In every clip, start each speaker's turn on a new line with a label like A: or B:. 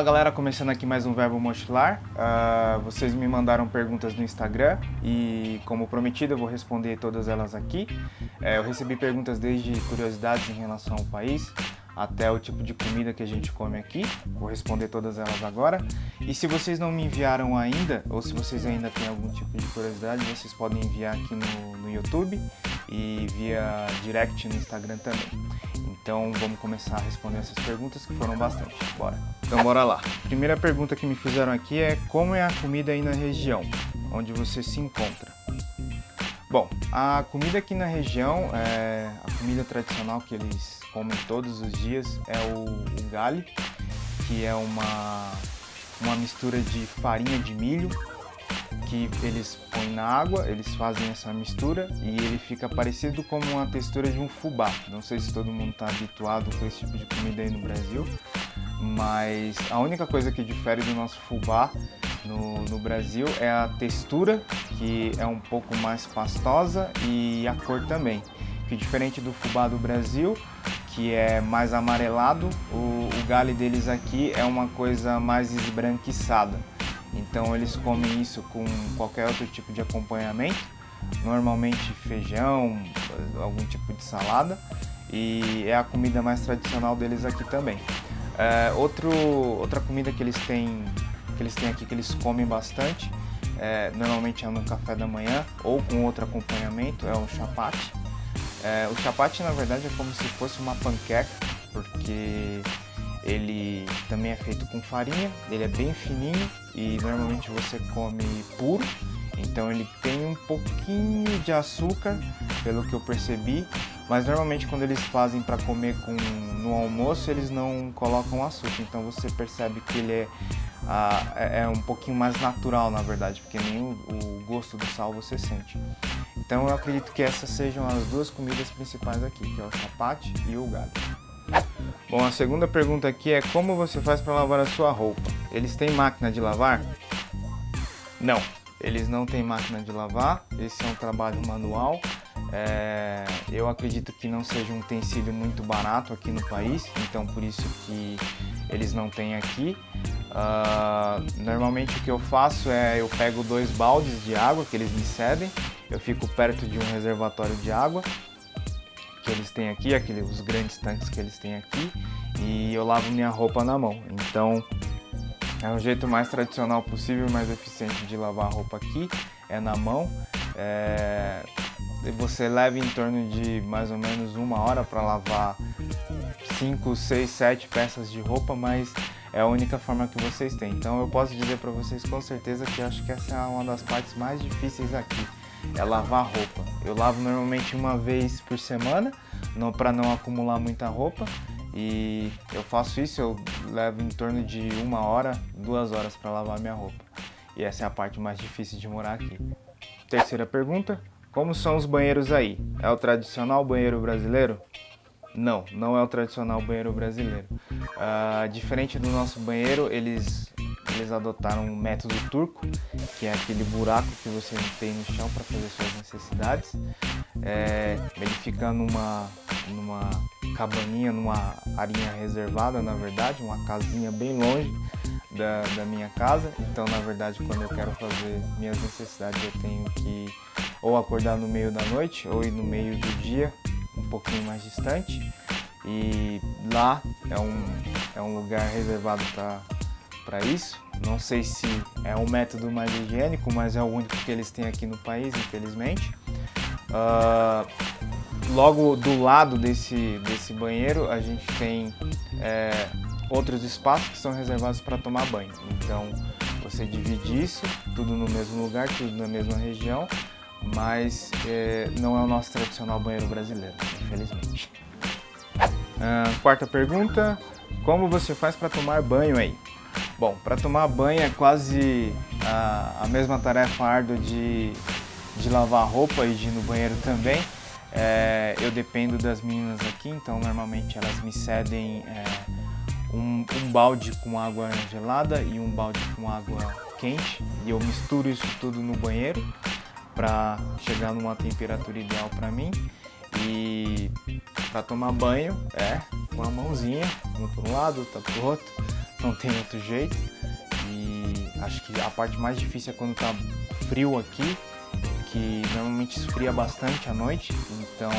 A: Fala galera, começando aqui mais um Verbo Mochilar. Uh, vocês me mandaram perguntas no Instagram e, como prometido, eu vou responder todas elas aqui. Uh, eu recebi perguntas desde curiosidades em relação ao país, até o tipo de comida que a gente come aqui. Vou responder todas elas agora. E se vocês não me enviaram ainda, ou se vocês ainda têm algum tipo de curiosidade, vocês podem enviar aqui no, no YouTube e via direct no Instagram também. Então vamos começar a responder essas perguntas que foram bastante. Bora! Então bora lá. Primeira pergunta que me fizeram aqui é como é a comida aí na região, onde você se encontra? Bom, a comida aqui na região, é, a comida tradicional que eles comem todos os dias é o, o gali, que é uma, uma mistura de farinha de milho que eles põem na água, eles fazem essa mistura e ele fica parecido como uma textura de um fubá. Não sei se todo mundo está habituado com esse tipo de comida aí no Brasil, mas a única coisa que difere do nosso fubá no, no, Brasil é a textura, que é um pouco mais pastosa, e a cor também. Que diferente do fubá do Brasil, que é mais amarelado, o, o galho deles aqui é uma coisa mais esbranquiçada. Então eles comem isso com qualquer outro tipo de acompanhamento, normalmente feijão, algum tipo de salada, e é a comida mais tradicional deles aqui também. É, outro, outra comida que eles têm que eles têm aqui que eles comem bastante, é, normalmente é no café da manhã ou com outro acompanhamento, é o chapate. É, o chapate na verdade é como se fosse uma panqueca, porque ele também é feito com farinha, ele é bem fininho e normalmente você come puro, então ele tem um pouquinho de açúcar, pelo que eu percebi, mas normalmente quando eles fazem para comer com, no almoço, eles não colocam açúcar, então você percebe que ele é, ah, é, um pouquinho mais natural na verdade, porque nem o, o gosto do sal você sente. Então eu acredito que essas sejam as duas comidas principais aqui, que é o chapate e o galho. Bom, a segunda pergunta aqui é como você faz para lavar a sua roupa? Eles têm máquina de lavar? Não, eles não têm máquina de lavar, esse é um trabalho manual. É, eu acredito que não seja um utensílio muito barato aqui no país, então por isso que eles não têm aqui. Uh, normalmente o que eu faço é eu pego dois baldes de água que eles me cedem, eu fico perto de um reservatório de água eles têm aqui, aquele, os grandes tanques que eles têm aqui, e eu lavo minha roupa na mão. Então é um jeito mais tradicional possível, mais eficiente de lavar a roupa aqui, é na mão. É... Você leva em torno de mais ou menos uma hora para lavar 5, 6, 7 peças de roupa, mas é a única forma que vocês têm. Então eu posso dizer para vocês com certeza que acho que essa é uma das partes mais difíceis aqui é lavar roupa. Eu lavo normalmente uma vez por semana, para não acumular muita roupa. E eu faço isso, eu levo em torno de uma hora, duas horas para lavar minha roupa. E essa é a parte mais difícil de morar aqui. Terceira pergunta, como são os banheiros aí? É o tradicional banheiro brasileiro? Não, não é o tradicional banheiro brasileiro. Uh, diferente do nosso banheiro, eles eles adotaram um método turco, que é aquele buraco que você tem no chão para fazer suas necessidades. É, ele fica numa, numa cabaninha, numa arinha reservada, na verdade, uma casinha bem longe da, da minha casa. Então, na verdade, quando eu quero fazer minhas necessidades, eu tenho que ou acordar no meio da noite ou ir no meio do dia, um pouquinho mais distante. E lá é um, é um lugar reservado para para isso. Não sei se é o método mais higiênico, mas é o único que eles têm aqui no país, infelizmente. Uh, logo do lado desse, desse banheiro, a gente tem é, outros espaços que são reservados para tomar banho. Então, você divide isso, tudo no mesmo lugar, tudo na mesma região, mas é, não é o nosso tradicional banheiro brasileiro, infelizmente. Uh, quarta pergunta, como você faz para tomar banho aí? Bom, para tomar banho é quase a, a, mesma tarefa árdua de, de lavar roupa e de ir no banheiro também. É, eu dependo das meninas aqui, então normalmente elas me cedem é, um, um, balde com água gelada e um balde com água quente. E eu misturo isso tudo no banheiro para chegar numa temperatura ideal para mim. E para tomar banho é com a mãozinha, um para um lado, outro para o outro, não tem outro jeito. E acho que a parte mais difícil é quando tá frio aqui, que normalmente esfria bastante à noite, então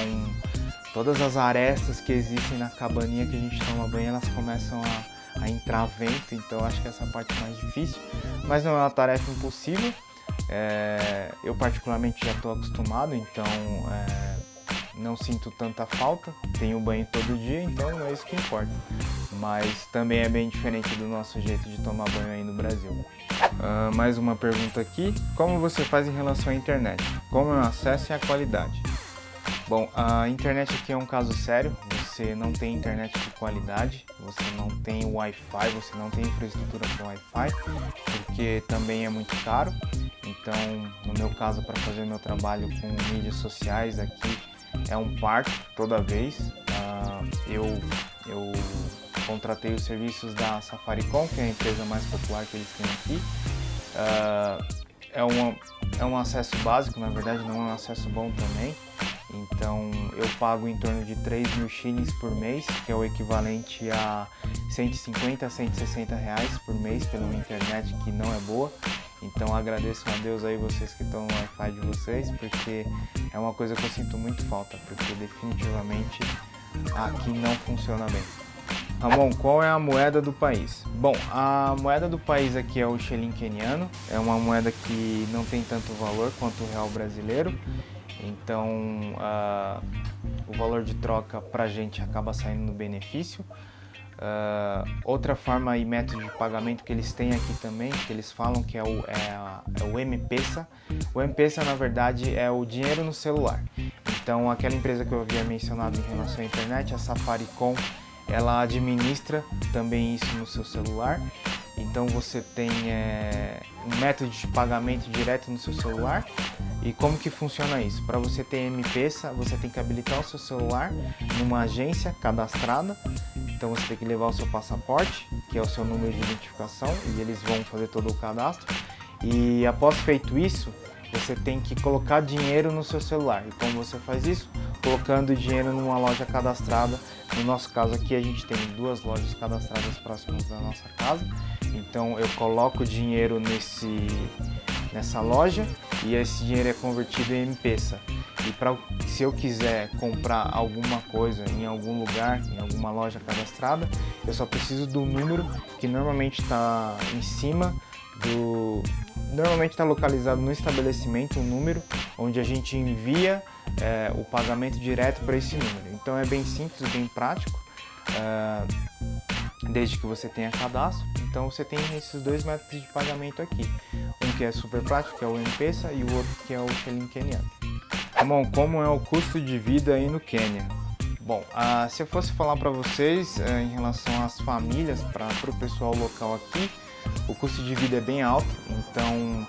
A: todas as arestas que existem na cabaninha que a gente toma banho, elas começam a, a entrar vento, então acho que essa é parte mais difícil, mas não é uma tarefa impossível, é, eu particularmente já estou acostumado, então é, não sinto tanta falta, tenho banho todo dia, então é isso que importa. Mas também é bem diferente do nosso jeito de tomar banho aí no Brasil. Uh, mais uma pergunta aqui, como você faz em relação à internet? Como é o acesso e a qualidade? Bom, a internet aqui é um caso sério, você não tem internet de qualidade, você não tem Wi-Fi, você não tem infraestrutura para Wi-Fi, porque também é muito caro. Então, no meu caso, para fazer meu trabalho com mídias sociais aqui, é um parto toda vez. Uh, eu, eu contratei os serviços da Safaricom, que é a empresa mais popular que eles têm aqui. Uh, é, uma, é um acesso básico, na verdade não é um acesso bom também. Então eu pago em torno de 3 mil shillings por mês, que é o equivalente a 150 a 160 reais por mês pela internet que não é boa. Então agradeço a Deus aí vocês que estão no Wi-Fi de vocês, porque é uma coisa que eu sinto muito falta, porque definitivamente aqui não funciona bem. Ramon, qual é a moeda do país? Bom, a moeda do país aqui é o shilling keniano, é uma moeda que não tem tanto valor quanto o real brasileiro, então uh, o valor de troca para a gente acaba saindo no benefício. Uh, outra forma e método de pagamento que eles têm aqui também, que eles falam que é o, é, é o M-Pesa. O M-Pesa, na verdade, é o dinheiro no celular. Então, aquela empresa que eu havia mencionado em relação à internet, a Safaricom, ela administra também isso no seu celular. Então, você tem é, um método de pagamento direto no seu celuar. E como que funciona isso? Para você ter M-Pesa, você tem que habilitar o seu celular numa agência cadastrada então você tem que levar o seu passaporte, que é o seu número de identificação, e eles vão fazer todo o cadastro. E após feito isso, você tem que colocar dinheiro no seu celular. E como você faz isso? Colocando dinheiro numa loja cadastrada. No nosso caso aqui, a gente tem duas lojas cadastradas próximas da nossa casa. Então eu coloco dinheiro nesse, nessa loja e esse dinheiro é convertido em M-Pesa. E pra, se eu quiser comprar alguma coisa em algum lugar, em alguma loja cadastrada, eu só preciso do número que normalmente está em cima do... Normalmente está localizado no estabelecimento um número onde a gente envia é, o pagamento direto para esse número. Então é bem simples, bem prático, é, desde que você tenha cadastro. Então você tem esses dois métodos de pagamento aqui. Um que é super prático, que é o M-Pesa, e o outro que é o Shilling Keniano. Bom, como é o custo de vida aí no Quênia? Bom, ah, se eu fosse falar para vocês eh, em relação às famílias, para o pessoal local aqui, o custo de vida é bem alto, então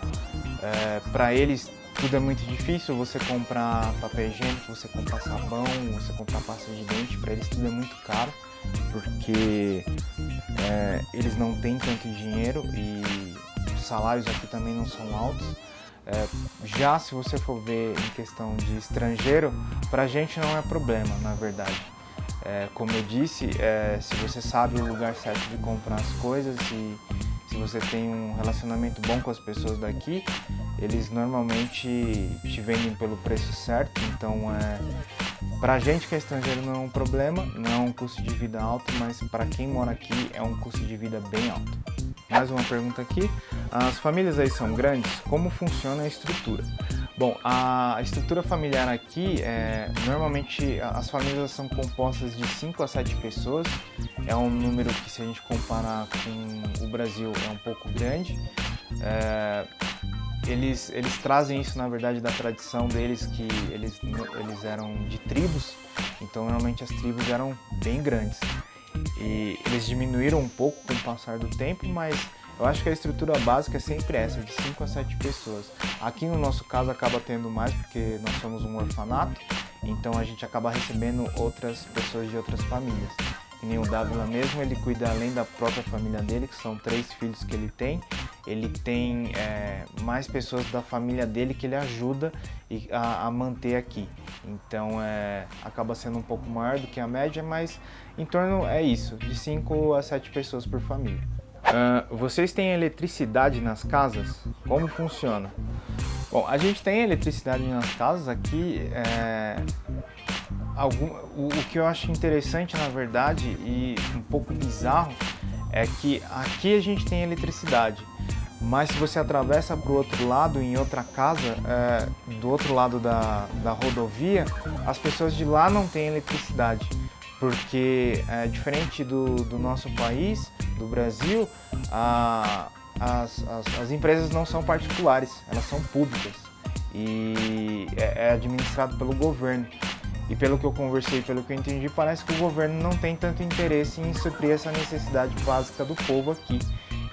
A: eh, para eles tudo é muito difícil, você comprar papel higiênico, você comprar sabão, você comprar pasta de dente, para eles tudo é muito caro, porque eh, eles não têm tanto dinheiro e os salários aqui também não são altos. É, já se você for ver em questão de estrangeiro, para a gente não é problema, na verdade. É, como eu disse, é, se você sabe o lugar certo de comprar as coisas e se você tem um relacionamento bom com as pessoas daqui, eles normalmente te vendem pelo preço certo, então é, para a gente que é estrangeiro não é um problema, não é um custo de vida alto, mas para quem mora aqui é um custo de vida bem alto. Mais uma pergunta aqui. As famílias aí são grandes? Como funciona a estrutura? Bom, a estrutura familiar aqui, é, normalmente as famílias são compostas de 5 a 7 pessoas. É um número que se a gente comparar com o Brasil é um pouco grande. É, eles, eles trazem isso, na verdade, da tradição deles, que eles, eles eram de tribos, então normalmente as tribos eram bem grandes. E eles diminuíram um pouco com o passar do tempo, mas eu acho que a estrutura básica é sempre essa, de 5 a 7 pessoas. Aqui no nosso caso acaba tendo mais porque nós somos um orfanato, então a gente acaba recebendo outras pessoas de outras famílias. Que nem o Dávila mesmo, ele cuida além da própria família dele, que são três filhos que ele tem, ele tem é, mais pessoas da família dele que ele ajuda a, a manter aqui. Então é, acaba sendo um pouco maior do que a média, mas em torno é isso, de 5 a 7 pessoas por família. Uh, vocês têm eletricidade nas casas? Como funciona? Bom, a gente tem eletricidade nas casas aqui. É, algum, o, o, que eu acho interessante, na verdade, e um pouco bizarro, é que aqui a gente tem eletricidade. Mas se você atravessa para o outro lado, em outra casa, é, do outro lado da, da rodovia, as pessoas de lá não têm eletricidade. Porque, é, diferente do, do nosso país, do Brasil, a, as, as, as, empresas não são particulares, elas são públicas e é, é, administrado pelo governo. E pelo que eu conversei, pelo que eu entendi, parece que o governo não tem tanto interesse em suprir essa necessidade básica do povo aqui.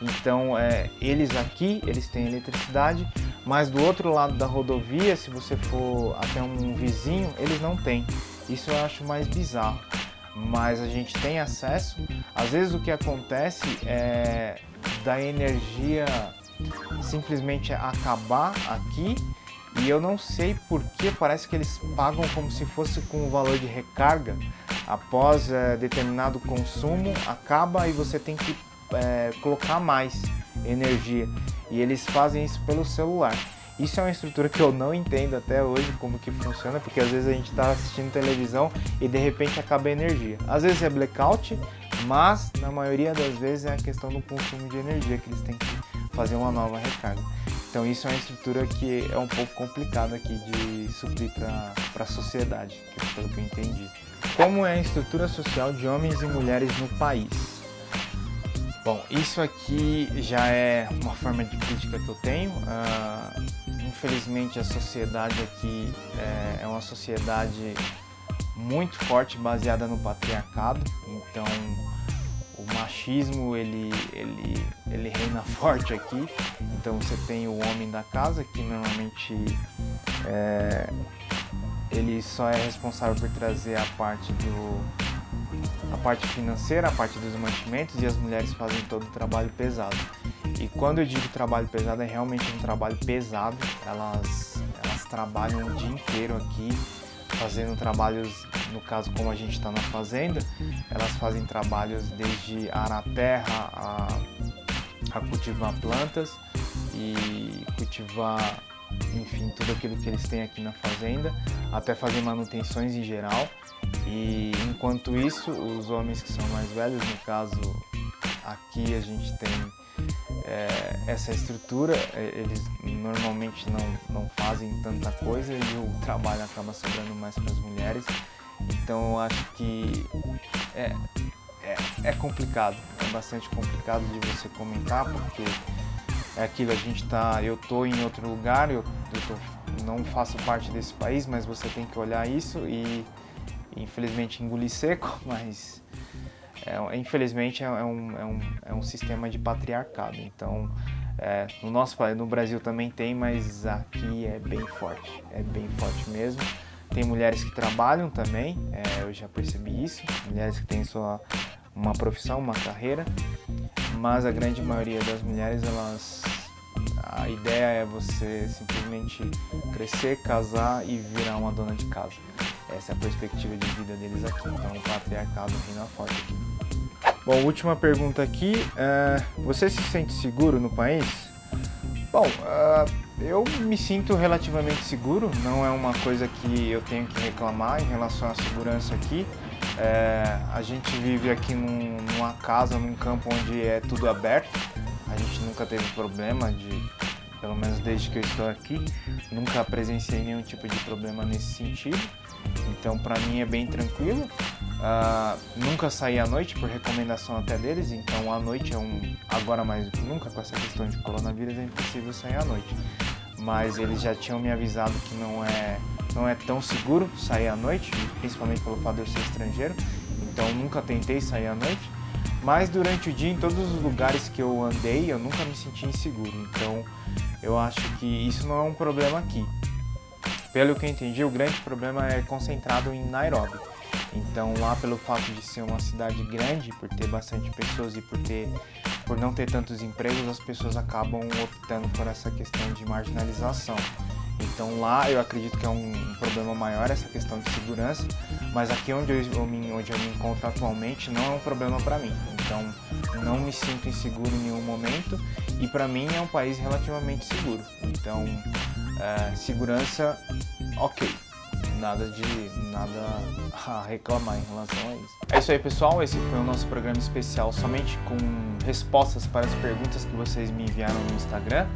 A: Então, é, eles aqui, eles têm eletricidade, mas do outro lado da rodovia, se você for até um vizinho, eles não têm. Isso eu acho mais bizarro mas a gente tem acesso. Às vezes o que acontece é da energia simplesmente acabar aqui e eu não sei porque parece que eles pagam como se fosse com o valor de recarga após é, determinado consumo acaba e você tem que é, colocar mais energia e eles fazem isso pelo celular. Isso é uma estrutura que eu não entendo até hoje como que funciona, porque às vezes a gente está assistindo televisão e de repente acaba a energia. Às vezes é blackout, mas na maioria das vezes é a questão do consumo de energia que eles têm que fazer uma nova recarga. Então isso é uma estrutura que é um pouco complicada aqui de suprir para a sociedade, que é pelo que eu entendi. Como é a estrutura social de homens e mulheres no país? Bom, isso aqui já é uma forma de crítica que eu tenho. Uh, infelizmente a sociedade aqui é, é uma sociedade muito forte baseada no patriarcado, então machismo ele, ele, ele reina forte aqui, então você tem o homem da casa que normalmente é, ele só é responsável por trazer a parte do a parte financeira, a parte dos mantimentos e as mulheres fazem todo o trabalho pesado. E quando eu digo trabalho pesado, é realmente um trabalho pesado. Elas, elas trabalham o dia inteiro aqui, fazendo trabalhos, no caso como a gente está na fazenda, elas fazem trabalhos desde arar terra, a, a cultivar plantas e cultivar, enfim, tudo aquilo que eles têm aqui na fazenda, até fazer manutenções em geral. E enquanto isso, os homens que são mais velhos, no caso aqui a gente tem é, essa estrutura, é, eles normalmente não, não fazem tanta coisa e o trabalho acaba sobrando mais para as mulheres. Então eu acho que é, é, é, complicado, é bastante complicado de você comentar, porque é aquilo, a gente tá, eu tô em outro lugar, eu, eu tô, não faço parte desse país, mas você tem que olhar isso e infelizmente engolir seco, mas é, infelizmente é, é um, é, um, é um sistema de patriarcado. Então, é, no nosso país, no Brasil também tem, mas aqui é bem forte, é bem forte mesmo. Tem mulheres que trabalham também, é, eu já percebi isso, mulheres que têm sua uma profissão, uma carreira, mas a grande maioria das mulheres, elas a ideia é você simplesmente crescer, casar e virar uma dona de casa. Essa é a perspectiva de vida deles aqui, então o patriarcado reina forte aqui. Bom, última pergunta aqui. Uh, você se sente seguro no país? Bom, uh, eu me sinto relativamente seguro, não é uma coisa que eu tenho que reclamar em relação à segurança aqui. Uh, a gente vive aqui num, numa casa, num campo onde é tudo aberto, a gente nunca teve problema de, pelo menos desde que eu estou aqui, nunca presenciei nenhum tipo de problema nesse sentido. Então, para mim é bem tranquilo. Uh, nunca saí à noite por recomendação até deles, então à noite é um. Agora mais do que nunca, com essa questão de coronavírus, é impossível sair à noite. Mas eles já tinham me avisado que não é, não é tão seguro sair à noite, principalmente pelo fato de eu ser estrangeiro. Então nunca tentei sair à noite. Mas durante o dia, em todos os lugares que eu andei, eu nunca me senti inseguro. Então eu acho que isso não é um problema aqui. Pelo que eu entendi, o grande problema é concentrado em Nairobi. Então lá pelo fato de ser uma cidade grande, por ter bastante pessoas e por ter por não ter tantos empregos, as pessoas acabam optando por essa questão de marginalização. Então lá eu acredito que é um, problema maior essa questão de segurança, mas aqui onde eu, onde eu me encontro atualmente não é um problema para mim. então não me sinto inseguro em nenhum momento e para mim é um país relativamente seguro. Então, é, segurança, ok. Nada de nada a reclamar em relação a isso. É isso aí, pessoal. Esse foi o nosso programa especial somente com respostas para as perguntas que vocês me enviaram no Instagram.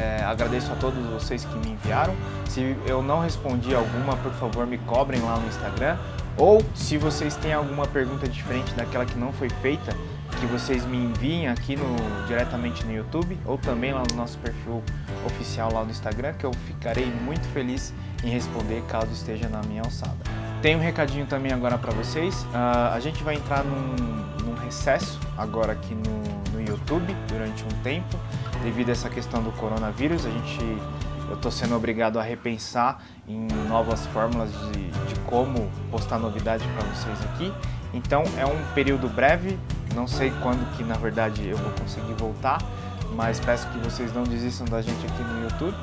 A: É, agradeço a todos vocês que me enviaram. Se eu não respondi alguma, por favor, me cobrem lá no Instagram. Ou se vocês têm alguma pergunta diferente daquela que não foi feita, que vocês me enviem aqui no, diretamente no YouTube ou também lá no nosso perfil oficial lá no Instagram, que eu ficarei muito feliz em responder caso esteja na minha alçada. Tem um recadinho também agora para vocês. Uh, a gente vai entrar num, num recesso agora aqui no, no YouTube durante um tempo devido a essa questão do coronavírus, a gente, eu estou sendo obrigado a repensar em novas fórmulas de, de como postar novidades para vocês aqui. Então é um período breve, não sei quando que na verdade eu vou conseguir voltar, mas peço que vocês não desistam da gente aqui no YouTube,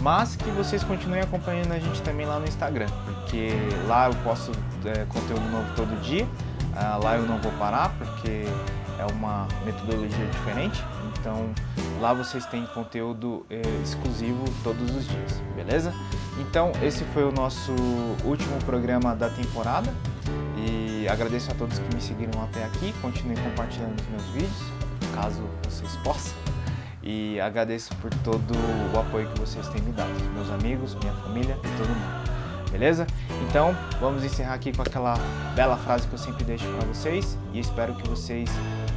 A: mas que vocês continuem acompanhando a gente também lá no Instagram, porque lá eu posto é, conteúdo novo todo dia, ah, lá eu não vou parar, porque é uma metodologia diferente, então lá vocês têm conteúdo eh, exclusivo todos os dias, beleza? Então esse foi o nosso último programa da temporada e agradeço a todos que me seguiram até aqui, continuem compartilhando os meus vídeos, caso vocês possam. E agradeço por todo o apoio que vocês têm me dado, meus amigos, minha família e todo mundo beleza? Então, vamos encerrar aqui com aquela bela frase que eu sempre deixo para vocês e espero que vocês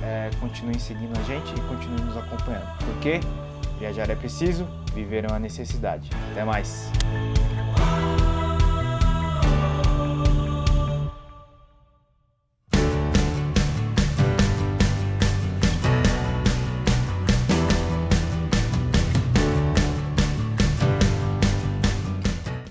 A: é, continuem seguindo a gente e continuem nos acompanhando. Porque viajar é preciso, viver é uma necessidade. Até mais!